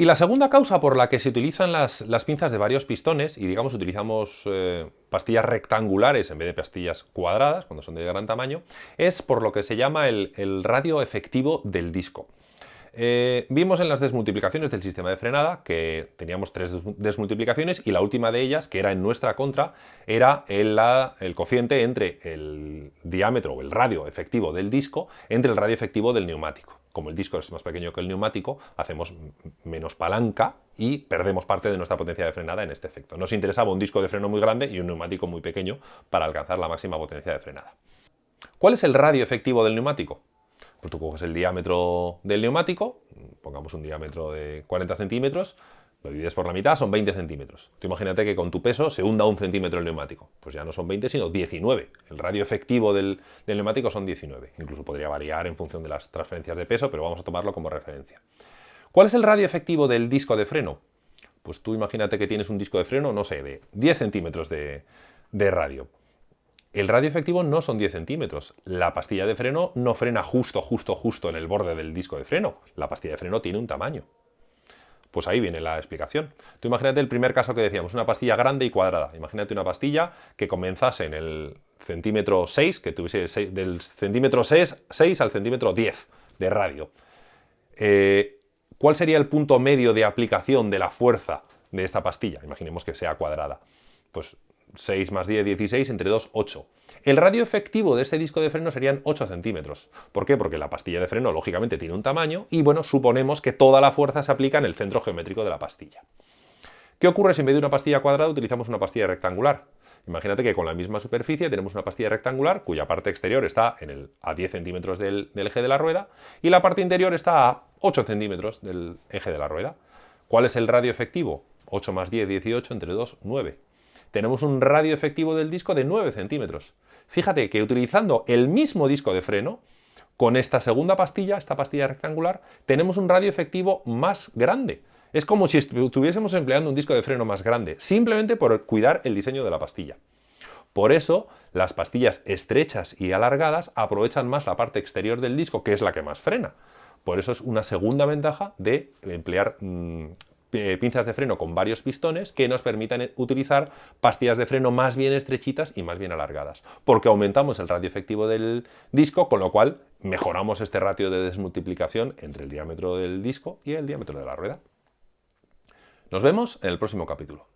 Y la segunda causa por la que se utilizan las, pinzas de varios pistones, y digamos utilizamos eh, pastillas rectangulares en vez de pastillas cuadradas, cuando son de gran tamaño, es por lo que se llama el, radio efectivo del disco. Eh, vimos en las desmultiplicaciones del sistema de frenada que teníamos tres desmultiplicaciones y la última de ellas, que era en nuestra contra, era el, el cociente entre el diámetro o el radio efectivo del disco entre el radio efectivo del neumático como el disco es más pequeño que el neumático, hacemos menos palanca y perdemos parte de nuestra potencia de frenada en este efecto. Nos interesaba un disco de freno muy grande y un neumático muy pequeño para alcanzar la máxima potencia de frenada. ¿Cuál es el radio efectivo del neumático? Pues tú coges el diámetro del neumático, pongamos un diámetro de 40 centímetros, lo divides por la mitad, son 20 centímetros. Tú imagínate que con tu peso se hunda un centímetro el neumático. Pues ya no son 20, sino 19. El radio efectivo del, neumático son 19. Incluso podría variar en función de las transferencias de peso, pero vamos a tomarlo como referencia. ¿Cuál es el radio efectivo del disco de freno? Pues tú imagínate que tienes un disco de freno, no sé, de 10 centímetros de, radio. El radio efectivo no son 10 centímetros. La pastilla de freno no frena justo, justo, justo en el borde del disco de freno. La pastilla de freno tiene un tamaño. Pues ahí viene la explicación. Tú imagínate el primer caso que decíamos, una pastilla grande y cuadrada. Imagínate una pastilla que comenzase en el centímetro 6, que tuviese del centímetro 6, 6, al centímetro 10 de radio. Eh, ¿Cuál sería el punto medio de aplicación de la fuerza de esta pastilla? Imaginemos que sea cuadrada. Pues 6 más 10, 16, entre 2, 8. El radio efectivo de este disco de freno serían 8 centímetros. ¿Por qué? Porque la pastilla de freno lógicamente tiene un tamaño y bueno, suponemos que toda la fuerza se aplica en el centro geométrico de la pastilla. ¿Qué ocurre si en vez de una pastilla cuadrada utilizamos una pastilla rectangular? Imagínate que con la misma superficie tenemos una pastilla rectangular cuya parte exterior está en el, a 10 centímetros del, del eje de la rueda y la parte interior está a 8 centímetros del eje de la rueda. ¿Cuál es el radio efectivo? 8 más 10, 18, entre 2, 9 tenemos un radio efectivo del disco de 9 centímetros. Fíjate que utilizando el mismo disco de freno, con esta segunda pastilla, esta pastilla rectangular, tenemos un radio efectivo más grande. Es como si estuviésemos empleando un disco de freno más grande, simplemente por cuidar el diseño de la pastilla. Por eso, las pastillas estrechas y alargadas aprovechan más la parte exterior del disco, que es la que más frena. Por eso es una segunda ventaja de emplear mm, pinzas de freno con varios pistones que nos permitan utilizar pastillas de freno más bien estrechitas y más bien alargadas, porque aumentamos el radio efectivo del disco, con lo cual mejoramos este ratio de desmultiplicación entre el diámetro del disco y el diámetro de la rueda. Nos vemos en el próximo capítulo.